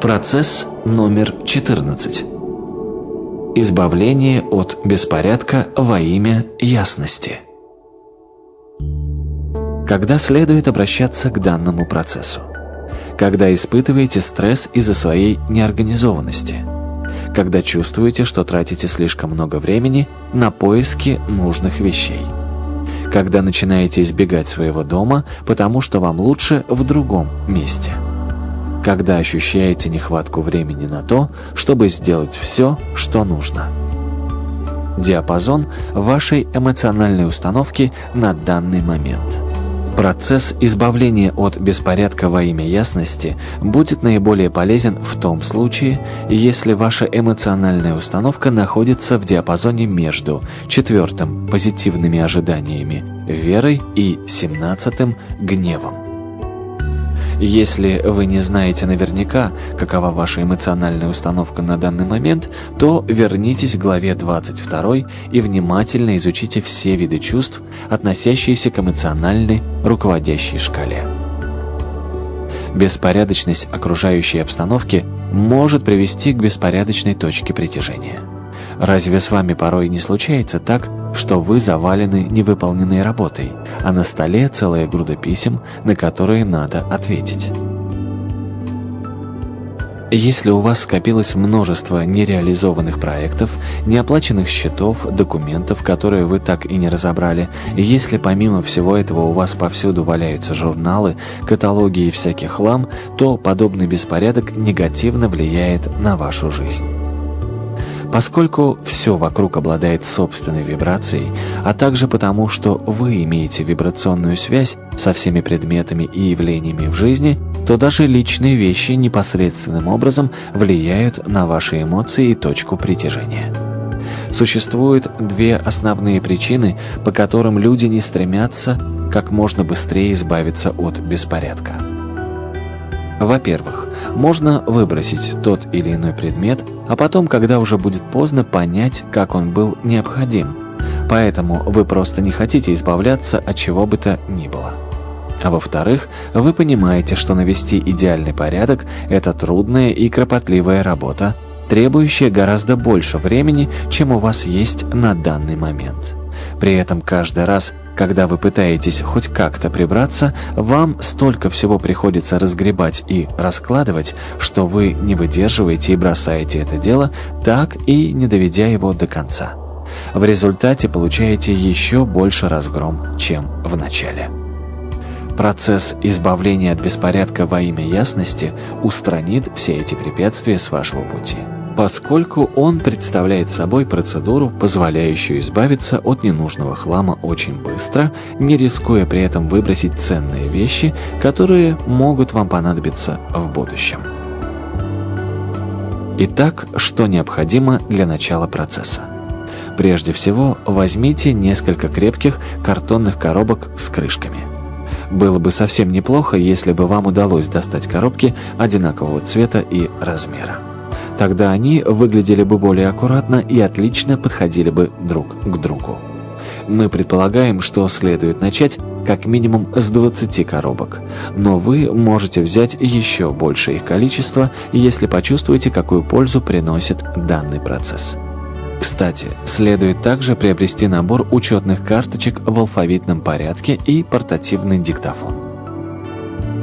Процесс номер 14. Избавление от беспорядка во имя ясности. Когда следует обращаться к данному процессу? Когда испытываете стресс из-за своей неорганизованности? Когда чувствуете, что тратите слишком много времени на поиски нужных вещей? Когда начинаете избегать своего дома, потому что вам лучше в другом месте? Когда ощущаете нехватку времени на то, чтобы сделать все, что нужно. Диапазон вашей эмоциональной установки на данный момент. Процесс избавления от беспорядка во имя ясности будет наиболее полезен в том случае, если ваша эмоциональная установка находится в диапазоне между четвертым – позитивными ожиданиями, верой и семнадцатым – гневом. Если вы не знаете наверняка, какова ваша эмоциональная установка на данный момент, то вернитесь к главе 22 и внимательно изучите все виды чувств, относящиеся к эмоциональной руководящей шкале. Беспорядочность окружающей обстановки может привести к беспорядочной точке притяжения. Разве с вами порой не случается так, что вы завалены невыполненной работой, а на столе целая груда писем, на которые надо ответить? Если у вас скопилось множество нереализованных проектов, неоплаченных счетов, документов, которые вы так и не разобрали, если помимо всего этого у вас повсюду валяются журналы, каталоги и всякий хлам, то подобный беспорядок негативно влияет на вашу жизнь. Поскольку все вокруг обладает собственной вибрацией, а также потому, что вы имеете вибрационную связь со всеми предметами и явлениями в жизни, то даже личные вещи непосредственным образом влияют на ваши эмоции и точку притяжения. Существуют две основные причины, по которым люди не стремятся как можно быстрее избавиться от беспорядка. Во-первых, можно выбросить тот или иной предмет, а потом, когда уже будет поздно, понять, как он был необходим. Поэтому вы просто не хотите избавляться от чего бы то ни было. А во-вторых, вы понимаете, что навести идеальный порядок – это трудная и кропотливая работа, требующая гораздо больше времени, чем у вас есть на данный момент. При этом каждый раз, когда вы пытаетесь хоть как-то прибраться, вам столько всего приходится разгребать и раскладывать, что вы не выдерживаете и бросаете это дело, так и не доведя его до конца. В результате получаете еще больше разгром, чем в начале. Процесс избавления от беспорядка во имя ясности устранит все эти препятствия с вашего пути поскольку он представляет собой процедуру, позволяющую избавиться от ненужного хлама очень быстро, не рискуя при этом выбросить ценные вещи, которые могут вам понадобиться в будущем. Итак, что необходимо для начала процесса? Прежде всего, возьмите несколько крепких картонных коробок с крышками. Было бы совсем неплохо, если бы вам удалось достать коробки одинакового цвета и размера. Тогда они выглядели бы более аккуратно и отлично подходили бы друг к другу. Мы предполагаем, что следует начать как минимум с 20 коробок, но вы можете взять еще больше их количество, если почувствуете, какую пользу приносит данный процесс. Кстати, следует также приобрести набор учетных карточек в алфавитном порядке и портативный диктофон.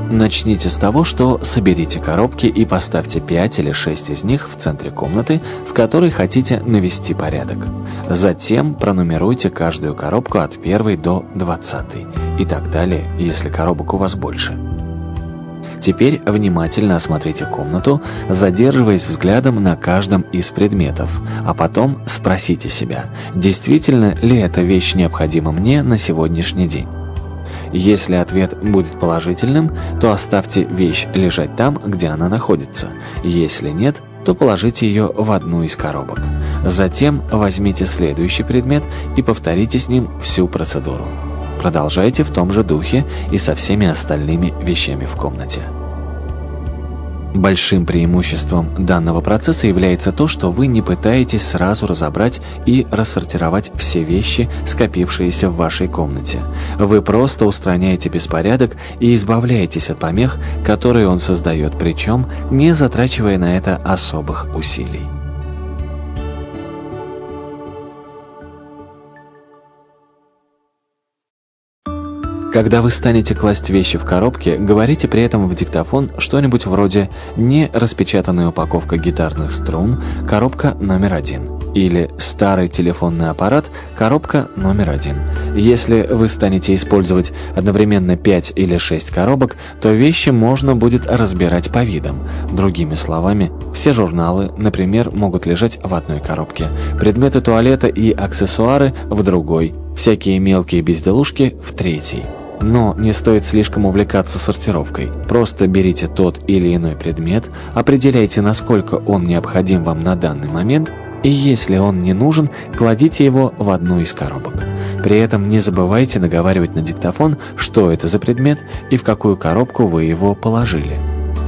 Начните с того, что соберите коробки и поставьте 5 или 6 из них в центре комнаты, в которой хотите навести порядок. Затем пронумеруйте каждую коробку от 1 до 20 и так далее, если коробок у вас больше. Теперь внимательно осмотрите комнату, задерживаясь взглядом на каждом из предметов, а потом спросите себя, действительно ли эта вещь необходима мне на сегодняшний день. Если ответ будет положительным, то оставьте вещь лежать там, где она находится. Если нет, то положите ее в одну из коробок. Затем возьмите следующий предмет и повторите с ним всю процедуру. Продолжайте в том же духе и со всеми остальными вещами в комнате. Большим преимуществом данного процесса является то, что вы не пытаетесь сразу разобрать и рассортировать все вещи, скопившиеся в вашей комнате. Вы просто устраняете беспорядок и избавляетесь от помех, которые он создает, причем не затрачивая на это особых усилий. Когда вы станете класть вещи в коробки, говорите при этом в диктофон что-нибудь вроде «не распечатанная упаковка гитарных струн, коробка номер один» или «старый телефонный аппарат, коробка номер один». Если вы станете использовать одновременно 5 или 6 коробок, то вещи можно будет разбирать по видам. Другими словами, все журналы, например, могут лежать в одной коробке, предметы туалета и аксессуары в другой, всякие мелкие безделушки в третьей. Но не стоит слишком увлекаться сортировкой. Просто берите тот или иной предмет, определяйте, насколько он необходим вам на данный момент, и если он не нужен, кладите его в одну из коробок. При этом не забывайте наговаривать на диктофон, что это за предмет и в какую коробку вы его положили.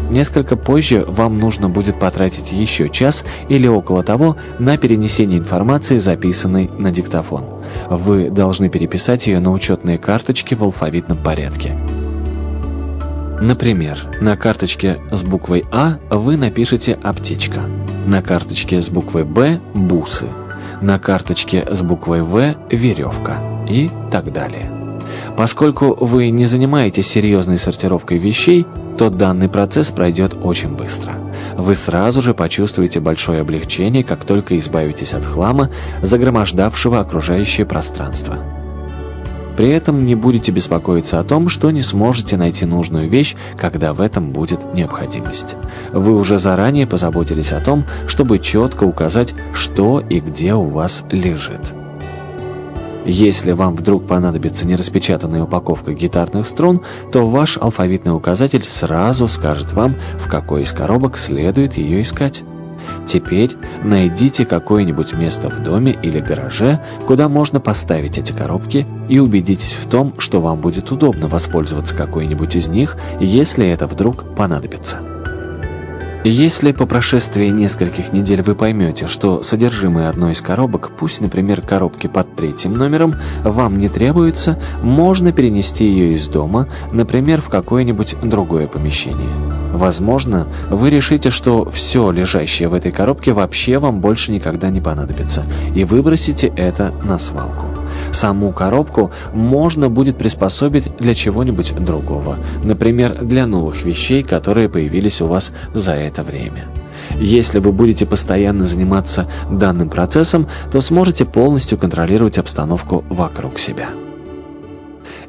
Несколько позже вам нужно будет потратить еще час или около того на перенесение информации, записанной на диктофон. Вы должны переписать ее на учетные карточки в алфавитном порядке. Например, на карточке с буквой А вы напишите «аптечка», на карточке с буквой Б – «бусы», на карточке с буквой В – «веревка» и так далее. Поскольку вы не занимаетесь серьезной сортировкой вещей, то данный процесс пройдет очень быстро. Вы сразу же почувствуете большое облегчение, как только избавитесь от хлама, загромождавшего окружающее пространство. При этом не будете беспокоиться о том, что не сможете найти нужную вещь, когда в этом будет необходимость. Вы уже заранее позаботились о том, чтобы четко указать, что и где у вас лежит. Если вам вдруг понадобится нераспечатанная упаковка гитарных струн, то ваш алфавитный указатель сразу скажет вам, в какой из коробок следует ее искать. Теперь найдите какое-нибудь место в доме или гараже, куда можно поставить эти коробки, и убедитесь в том, что вам будет удобно воспользоваться какой-нибудь из них, если это вдруг понадобится. Если по прошествии нескольких недель вы поймете, что содержимое одной из коробок, пусть, например, коробки под третьим номером, вам не требуется, можно перенести ее из дома, например, в какое-нибудь другое помещение. Возможно, вы решите, что все лежащее в этой коробке вообще вам больше никогда не понадобится, и выбросите это на свалку. Саму коробку можно будет приспособить для чего-нибудь другого, например, для новых вещей, которые появились у вас за это время. Если вы будете постоянно заниматься данным процессом, то сможете полностью контролировать обстановку вокруг себя.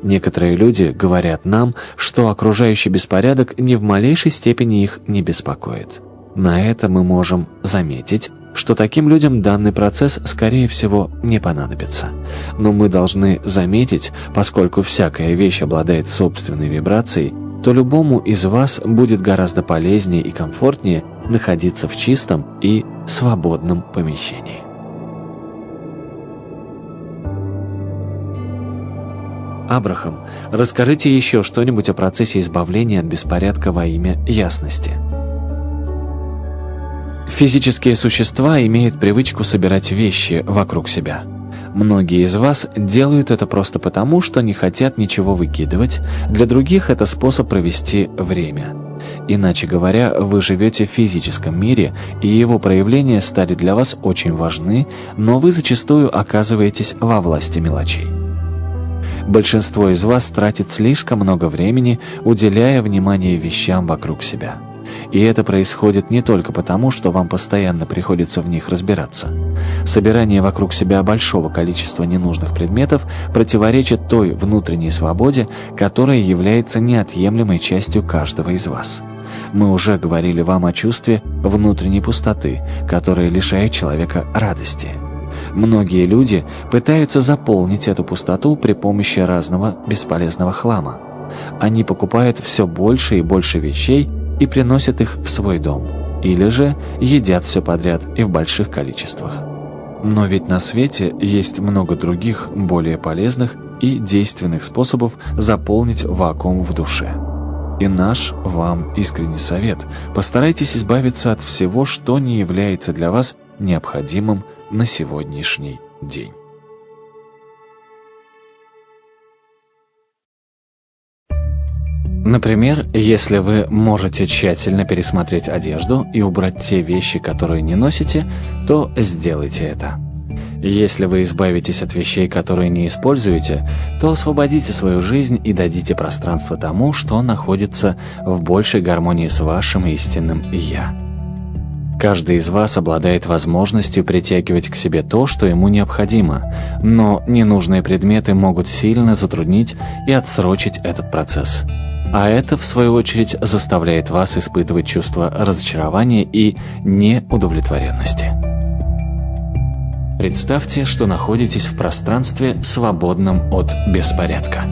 Некоторые люди говорят нам, что окружающий беспорядок ни в малейшей степени их не беспокоит. На это мы можем заметить, что таким людям данный процесс, скорее всего, не понадобится. Но мы должны заметить, поскольку всякая вещь обладает собственной вибрацией, то любому из вас будет гораздо полезнее и комфортнее находиться в чистом и свободном помещении. Абрахам, расскажите еще что-нибудь о процессе избавления от беспорядка во имя ясности. Физические существа имеют привычку собирать вещи вокруг себя. Многие из вас делают это просто потому, что не хотят ничего выкидывать, для других это способ провести время. Иначе говоря, вы живете в физическом мире, и его проявления стали для вас очень важны, но вы зачастую оказываетесь во власти мелочей. Большинство из вас тратит слишком много времени, уделяя внимание вещам вокруг себя. И это происходит не только потому, что вам постоянно приходится в них разбираться. Собирание вокруг себя большого количества ненужных предметов противоречит той внутренней свободе, которая является неотъемлемой частью каждого из вас. Мы уже говорили вам о чувстве внутренней пустоты, которая лишает человека радости. Многие люди пытаются заполнить эту пустоту при помощи разного бесполезного хлама. Они покупают все больше и больше вещей, и приносят их в свой дом, или же едят все подряд и в больших количествах. Но ведь на свете есть много других, более полезных и действенных способов заполнить вакуум в душе. И наш вам искренний совет – постарайтесь избавиться от всего, что не является для вас необходимым на сегодняшний день. Например, если вы можете тщательно пересмотреть одежду и убрать те вещи, которые не носите, то сделайте это. Если вы избавитесь от вещей, которые не используете, то освободите свою жизнь и дадите пространство тому, что находится в большей гармонии с вашим истинным «Я». Каждый из вас обладает возможностью притягивать к себе то, что ему необходимо, но ненужные предметы могут сильно затруднить и отсрочить этот процесс. А это, в свою очередь, заставляет вас испытывать чувство разочарования и неудовлетворенности. Представьте, что находитесь в пространстве, свободном от беспорядка.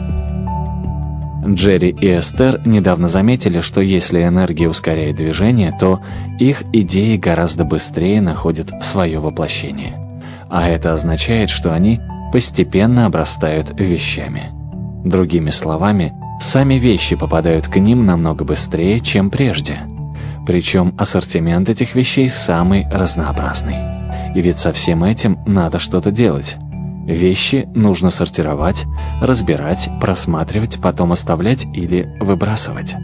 Джерри и Эстер недавно заметили, что если энергия ускоряет движение, то их идеи гораздо быстрее находят свое воплощение. А это означает, что они постепенно обрастают вещами. Другими словами, сами вещи попадают к ним намного быстрее, чем прежде. Причем ассортимент этих вещей самый разнообразный. И ведь со всем этим надо что-то делать. Вещи нужно сортировать, разбирать, просматривать, потом оставлять или выбрасывать.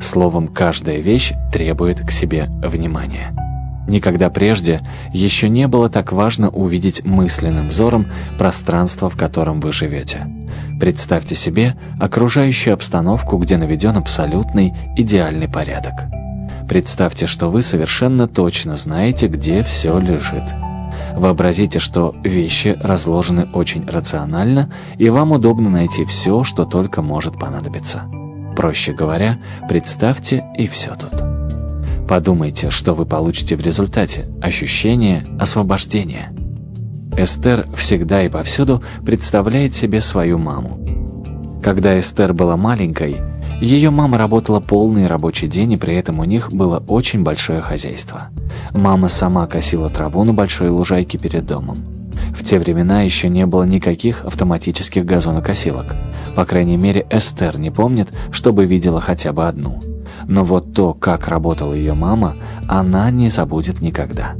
Словом, каждая вещь требует к себе внимания. Никогда прежде еще не было так важно увидеть мысленным взором пространство, в котором вы живете. Представьте себе окружающую обстановку, где наведен абсолютный идеальный порядок. Представьте, что вы совершенно точно знаете, где все лежит. Вообразите, что вещи разложены очень рационально, и вам удобно найти все, что только может понадобиться. Проще говоря, представьте, и все тут. Подумайте, что вы получите в результате – ощущение освобождения. Эстер всегда и повсюду представляет себе свою маму. Когда Эстер была маленькой, ее мама работала полный рабочий день, и при этом у них было очень большое хозяйство. Мама сама косила траву на большой лужайке перед домом. В те времена еще не было никаких автоматических газонокосилок. По крайней мере, Эстер не помнит, чтобы видела хотя бы одну. Но вот то, как работала ее мама, она не забудет никогда.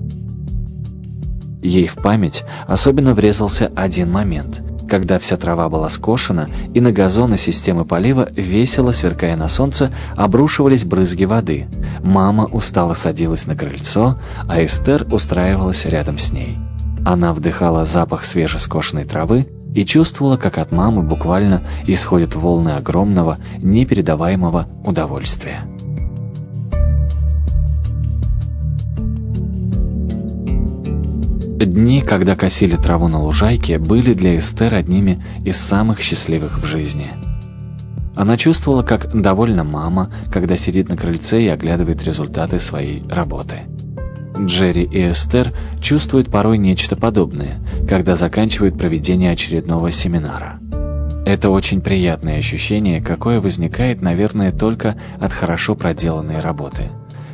Ей в память особенно врезался один момент – когда вся трава была скошена, и на газоны системы полива, весело сверкая на солнце, обрушивались брызги воды. Мама устало садилась на крыльцо, а Эстер устраивалась рядом с ней. Она вдыхала запах свежескошенной травы и чувствовала, как от мамы буквально исходят волны огромного, непередаваемого удовольствия. Дни, когда косили траву на лужайке, были для Эстер одними из самых счастливых в жизни. Она чувствовала, как довольна мама, когда сидит на крыльце и оглядывает результаты своей работы. Джерри и Эстер чувствуют порой нечто подобное, когда заканчивают проведение очередного семинара. Это очень приятное ощущение, какое возникает, наверное, только от хорошо проделанной работы.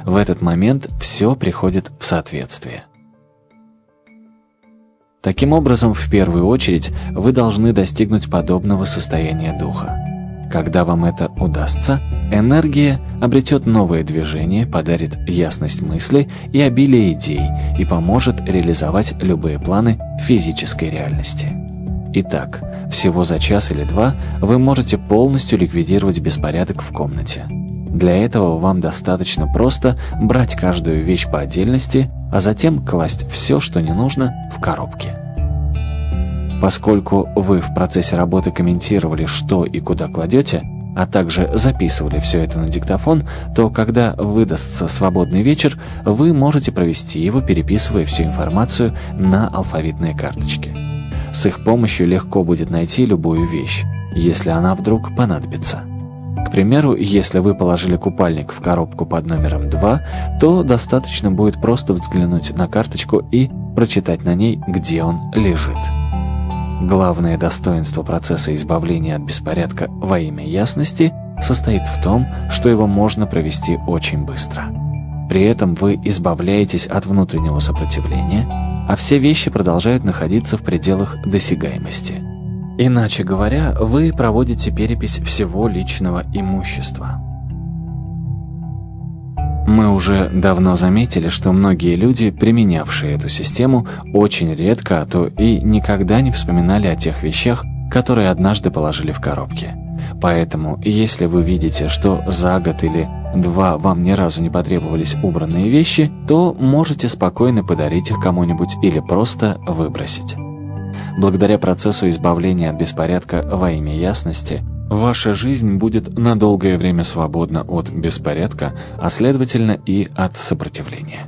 В этот момент все приходит в соответствие. Таким образом, в первую очередь, вы должны достигнуть подобного состояния духа. Когда вам это удастся, энергия обретет новое движение, подарит ясность мысли и обилие идей и поможет реализовать любые планы физической реальности. Итак, всего за час или два вы можете полностью ликвидировать беспорядок в комнате. Для этого вам достаточно просто брать каждую вещь по отдельности, а затем класть все, что не нужно, в коробки. Поскольку вы в процессе работы комментировали, что и куда кладете, а также записывали все это на диктофон, то когда выдастся свободный вечер, вы можете провести его, переписывая всю информацию на алфавитные карточки. С их помощью легко будет найти любую вещь, если она вдруг понадобится. К примеру, если вы положили купальник в коробку под номером 2, то достаточно будет просто взглянуть на карточку и прочитать на ней, где он лежит. Главное достоинство процесса избавления от беспорядка во имя ясности состоит в том, что его можно провести очень быстро. При этом вы избавляетесь от внутреннего сопротивления, а все вещи продолжают находиться в пределах досягаемости. Иначе говоря, вы проводите перепись всего личного имущества. Мы уже давно заметили, что многие люди, применявшие эту систему, очень редко, а то и никогда не вспоминали о тех вещах, которые однажды положили в коробки. Поэтому, если вы видите, что за год или два вам ни разу не потребовались убранные вещи, то можете спокойно подарить их кому-нибудь или просто выбросить. Благодаря процессу избавления от беспорядка во имя ясности, Ваша жизнь будет на долгое время свободна от беспорядка, а следовательно и от сопротивления.